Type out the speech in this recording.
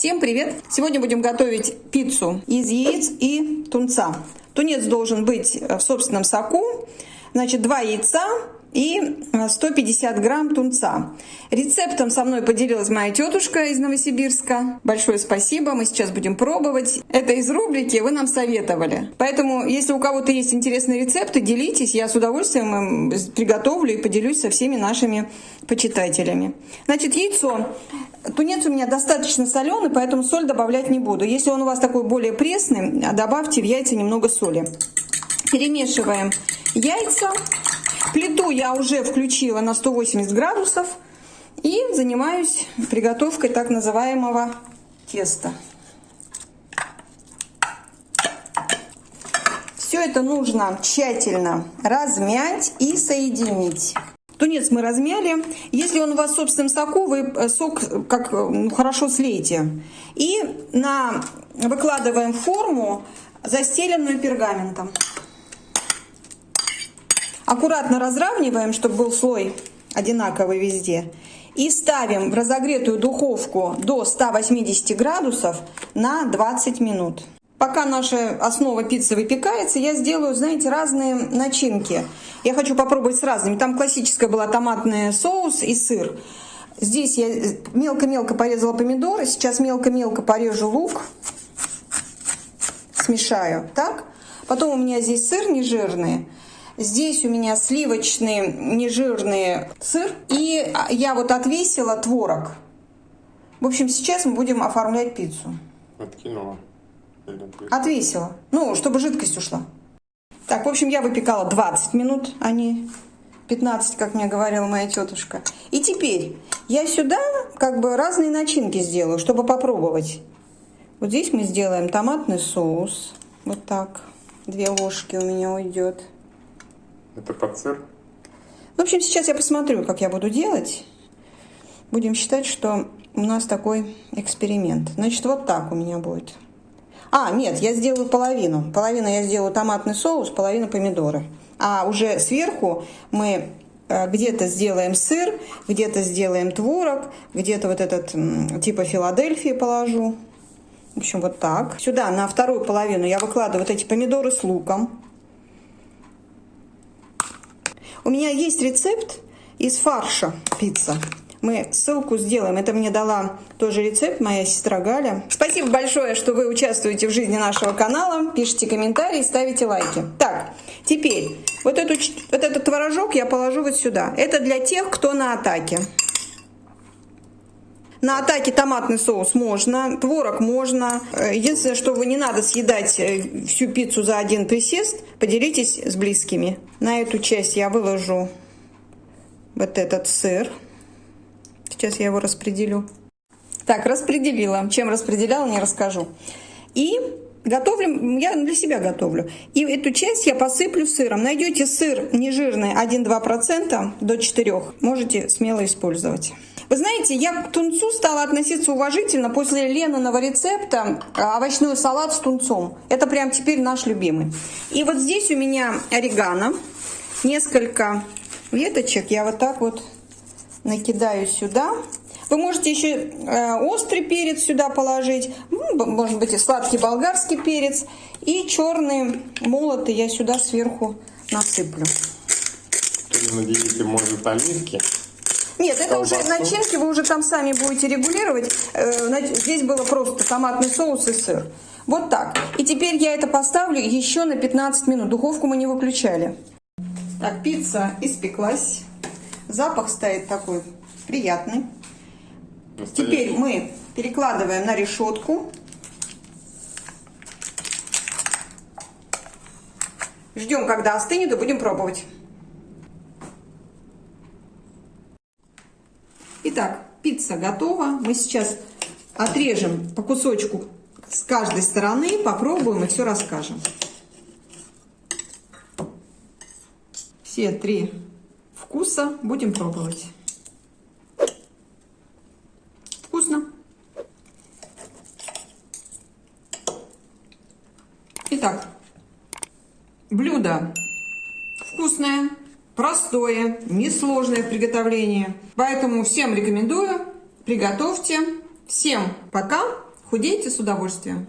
Всем привет! Сегодня будем готовить пиццу из яиц и тунца. Тунец должен быть в собственном соку. Значит, два яйца, и 150 э, грамм тунца. Рецептом со мной поделилась моя тетушка из Новосибирска. Большое спасибо, мы сейчас будем пробовать. Это из рубрики «Вы нам советовали». Поэтому, если у кого-то есть интересные рецепты, делитесь, я с удовольствием им приготовлю и поделюсь со всеми нашими почитателями. Значит, яйцо. Тунец у меня достаточно соленый, поэтому соль добавлять не буду. Если он у вас такой более пресный, добавьте в яйца немного соли. Перемешиваем яйца Плиту я уже включила на 180 градусов и занимаюсь приготовкой так называемого теста. Все это нужно тщательно размять и соединить. Тунец мы размяли. Если он у вас в собственном соку, вы э, сок как ну, хорошо слейте. И на, выкладываем форму, застеленную пергаментом. Аккуратно разравниваем, чтобы был слой одинаковый везде. И ставим в разогретую духовку до 180 градусов на 20 минут. Пока наша основа пиццы выпекается, я сделаю, знаете, разные начинки. Я хочу попробовать с разными. Там классическая была томатный соус и сыр. Здесь я мелко-мелко порезала помидоры. Сейчас мелко-мелко порежу лук. Смешаю. Так. Потом у меня здесь сыр нежирный. Здесь у меня сливочный нежирный сыр. И я вот отвесила творог. В общем, сейчас мы будем оформлять пиццу. Откинула. Отвесила. Ну, чтобы жидкость ушла. Так, в общем, я выпекала 20 минут, а не 15, как мне говорила моя тетушка. И теперь я сюда как бы разные начинки сделаю, чтобы попробовать. Вот здесь мы сделаем томатный соус. Вот так. Две ложки у меня уйдет. Это под сыр? В общем, сейчас я посмотрю, как я буду делать. Будем считать, что у нас такой эксперимент. Значит, вот так у меня будет. А, нет, я сделаю половину. Половину я сделаю томатный соус, половину помидоры. А уже сверху мы э, где-то сделаем сыр, где-то сделаем творог, где-то вот этот типа Филадельфии положу. В общем, вот так. Сюда на вторую половину я выкладываю вот эти помидоры с луком. У меня есть рецепт из фарша пицца. Мы ссылку сделаем. Это мне дала тоже рецепт моя сестра Галя. Спасибо большое, что вы участвуете в жизни нашего канала. Пишите комментарии, ставите лайки. Так, теперь вот, эту, вот этот творожок я положу вот сюда. Это для тех, кто на атаке. На атаке томатный соус можно, творог можно. Э, единственное, что вы не надо съедать э, всю пиццу за один присест, поделитесь с близкими. На эту часть я выложу вот этот сыр. Сейчас я его распределю. Так, распределила. Чем распределяла, не расскажу. И готовлю, я для себя готовлю. И эту часть я посыплю сыром. Найдете сыр нежирный 1-2% до 4, можете смело использовать. Вы знаете, я к тунцу стала относиться уважительно после Лениного рецепта а, овощной салат с тунцом. Это прям теперь наш любимый. И вот здесь у меня орегано. Несколько веточек я вот так вот накидаю сюда. Вы можете еще э, острый перец сюда положить, может быть и сладкий болгарский перец. И черный молотый я сюда сверху насыплю. Или наделите, может, оливки? Нет, это уже начинки, вы уже там сами будете регулировать. Э, здесь было просто томатный соус и сыр. Вот так. И теперь я это поставлю еще на 15 минут. Духовку мы не выключали. Так, пицца испеклась. Запах стоит такой приятный. Теперь мы перекладываем на решетку. Ждем, когда остынет, и будем пробовать. Итак, пицца готова. Мы сейчас отрежем по кусочку с каждой стороны, попробуем и все расскажем. Все три вкуса будем пробовать. Вкусно. Итак, блюдо вкусное, простое, несложное в приготовлении. Поэтому всем рекомендую, приготовьте. Всем пока Худеете с удовольствием?